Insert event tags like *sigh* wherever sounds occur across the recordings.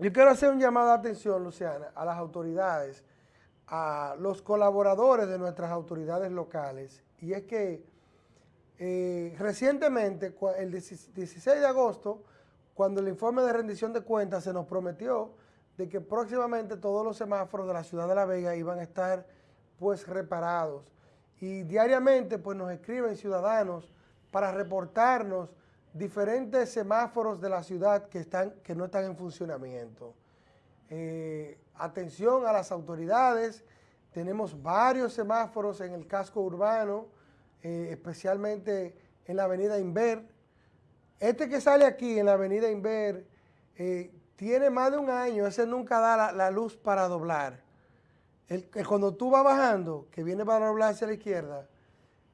Yo quiero hacer un llamado de atención, Luciana, a las autoridades, a los colaboradores de nuestras autoridades locales, y es que eh, recientemente, el 16 de agosto, cuando el informe de rendición de cuentas se nos prometió de que próximamente todos los semáforos de la ciudad de La Vega iban a estar pues reparados. Y diariamente pues nos escriben ciudadanos para reportarnos diferentes semáforos de la ciudad que, están, que no están en funcionamiento. Eh, atención a las autoridades, tenemos varios semáforos en el casco urbano, eh, especialmente en la avenida Inver. Este que sale aquí en la avenida Inver eh, tiene más de un año, ese nunca da la, luz para doblar. El, cuando tú vas bajando, que viene para doblar hacia la izquierda,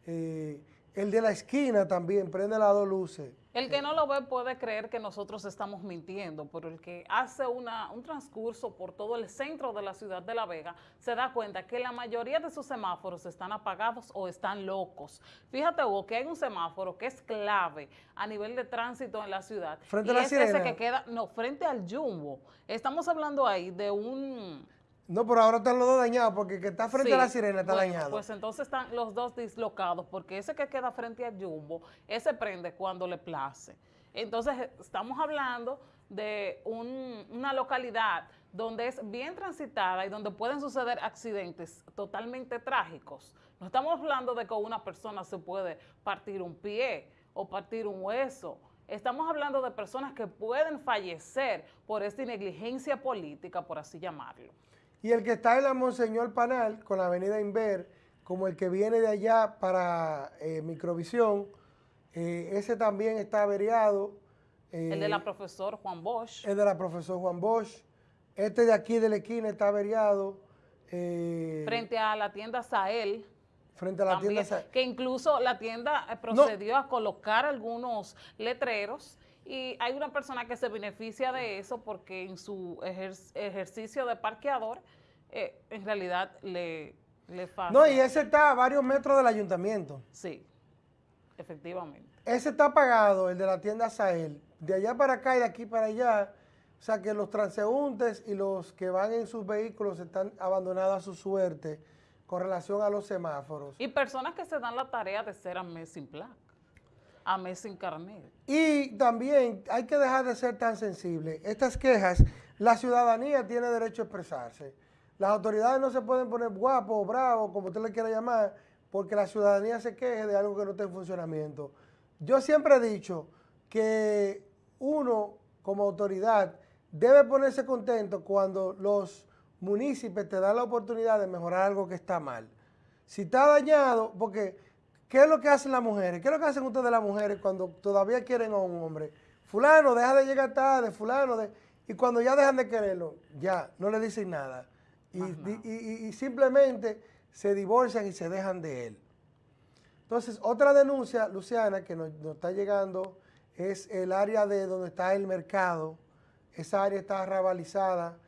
el de la esquina también prende las dos luces. El que no lo ve puede creer que nosotros estamos mintiendo, pero el que hace una, un transcurso por todo el centro de la ciudad de La Vega se da cuenta que la mayoría de sus semáforos están apagados o están locos. Fíjate, Hugo, que hay un semáforo que es clave a nivel de tránsito en la ciudad. Frente a la es ese que queda, no, frente al Jumbo. Estamos hablando ahí de un no, pero ahora están los dos dañados porque el que está frente a la sirena está dañado. Pues entonces están los dos dislocados porque ese que queda frente al Jumbo, ese prende cuando le place. Entonces estamos hablando de una localidad donde es bien transitada y donde pueden suceder accidentes totalmente trágicos. No estamos hablando de que una persona se puede partir un pie o partir un hueso. Estamos hablando de personas que pueden fallecer por esta negligencia política, por así llamarlo. Y el que está en la Monseñor Panal, con la avenida Inver, como el que viene de allá para eh, Microvisión, eh, ese también está averiado. el de la eh, profesor Juan Bosch. El de la profesor Juan Bosch. Este de aquí de la esquina está averiado. frente a la tienda Sael. Frente a la tienda Sael. Que incluso la tienda procedió a colocar algunos letreros y hay una persona que se beneficia de eso porque en su ejercicio de parqueador, eh, en realidad le, le No, y ese está a varios metros del ayuntamiento. Sí, efectivamente. Ese está apagado, el de la tienda Sael. De allá para acá y de aquí para allá, o sea que los transeúntes y los que van en sus vehículos están abandonados a su suerte con relación a los semáforos. Y personas que se dan la tarea de ser a mes sin placa a mes sin carnet. Y también hay que dejar de ser tan sensible. Estas quejas, la ciudadanía tiene derecho a expresarse. Las autoridades no se pueden poner guapos o bravos, como usted le quiera llamar, porque la ciudadanía se queje de algo que no está en funcionamiento. Yo siempre he dicho que uno, como autoridad, debe ponerse contento cuando los municipios te dan la oportunidad de mejorar algo que está mal. Si está dañado, porque ¿Qué es lo que hacen las mujeres? ¿Qué es lo que hacen ustedes las mujeres cuando todavía quieren a un hombre? Fulano, deja de llegar tarde, fulano, de... y cuando ya dejan de quererlo, ya, no le dicen nada. Y, simplemente se divorcian y se dejan de él. Entonces, otra denuncia, Luciana, que nos, está llegando, es el área de donde está el mercado. Esa área está rabalizada.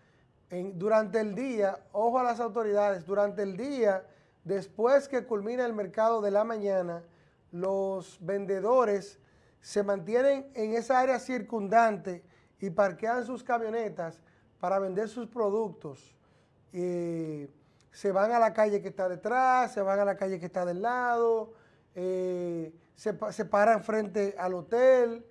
durante el día, ojo a las autoridades, durante el día Después que culmina el mercado de la mañana, los vendedores se mantienen en esa área circundante y parquean sus camionetas para vender sus productos. se van a la calle que está detrás, se van a la calle que está del lado, eh, se, se, paran frente al hotel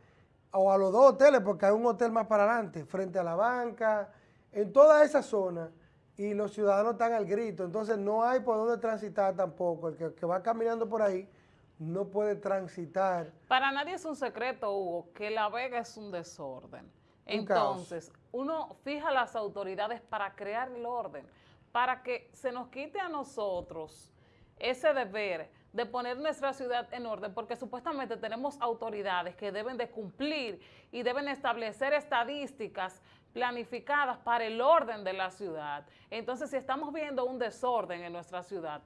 o a los dos hoteles, porque hay un hotel más para adelante, frente a la banca, en toda esa zona y los ciudadanos están al grito, entonces no hay por dónde transitar tampoco. El que, va caminando por ahí no puede transitar. Para nadie es un secreto, Hugo, que La Vega es un desorden. entonces, uno fija las autoridades para crear el orden, para que se nos quite a nosotros ese deber de poner nuestra ciudad en orden, porque supuestamente tenemos autoridades que deben de cumplir y deben establecer estadísticas planificadas para el orden de la ciudad. Entonces, si estamos viendo un desorden en nuestra ciudad,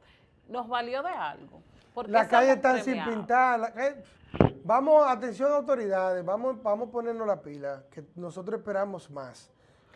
¿nos valió de algo? La calle está sin pintar. vamos, atención autoridades, vamos, vamos a ponernos la pila, que nosotros esperamos más.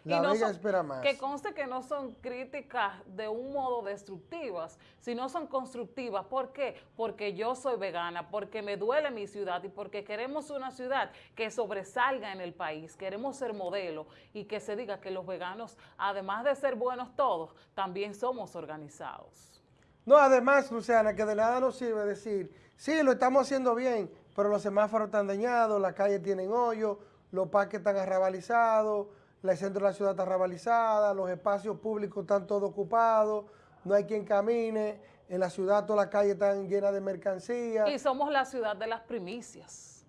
La Vega espera más. Que conste que no son críticas de un modo destructivas, sino son constructivas. ¿Por qué? Porque yo soy vegana, porque me duele mi ciudad y porque queremos una ciudad que sobresalga en el país. Queremos ser modelo y que se diga que los veganos, además de ser buenos todos, también somos organizados. No, además, Luciana, que de nada nos sirve decir, sí, lo estamos haciendo bien, pero los semáforos están dañados, las calles tienen hoyo, los parques están arrabalizados, el centro de la ciudad está arrabalizada, los espacios públicos están todos ocupados, no hay quien camine, en la ciudad todas las calles están llenas de mercancías. Y somos la ciudad de las primicias.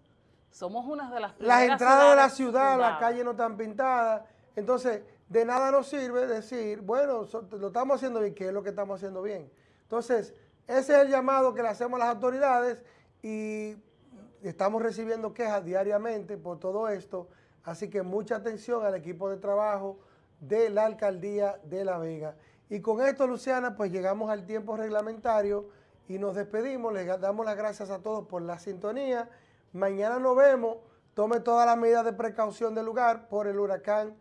Somos una de las primeras Las entradas de la ciudad, las calles no están pintadas. Entonces, de nada nos sirve decir, bueno, lo estamos haciendo bien, ¿qué es lo que estamos haciendo bien? Entonces, ese es el llamado que le hacemos a las autoridades y estamos recibiendo quejas diariamente por todo esto, así que mucha atención al equipo de trabajo de la Alcaldía de La Vega. Y con esto, Luciana, pues llegamos al tiempo reglamentario y nos despedimos, les damos las gracias a todos por la sintonía. Mañana nos vemos, tome todas las medidas de precaución del lugar por el huracán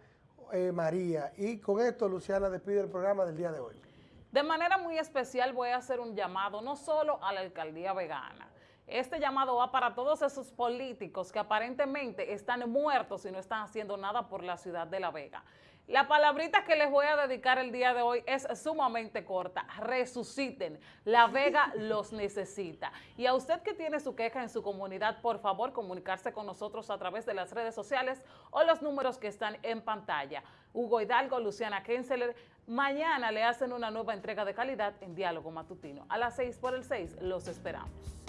eh, María. Y con esto, Luciana despide el programa del día de hoy. De manera muy especial voy a hacer un llamado no solo a la Alcaldía Vegana, este llamado va para todos esos políticos que aparentemente están muertos y no están haciendo nada por la ciudad de La Vega. La palabrita que les voy a dedicar el día de hoy es sumamente corta. Resuciten. La Vega *laughs* los necesita. Y a usted que tiene su queja en su comunidad, por favor, comunicarse con nosotros a través de las redes sociales o los números que están en pantalla. Hugo Hidalgo, Luciana Kenseler. Mañana le hacen una nueva entrega de calidad en Diálogo Matutino. A las 6 por el 6 los esperamos.